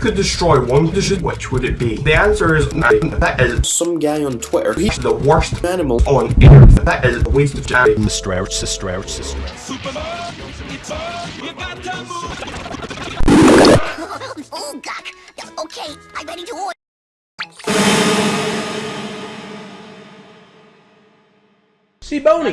could destroy one condition, which would it be? The answer is. That is some guy on Twitter. He's the worst animal on earth. That is a waste of time. The Ouch, the Ouch, Mr. Oh, God. Okay, I'm ready to. See Boney.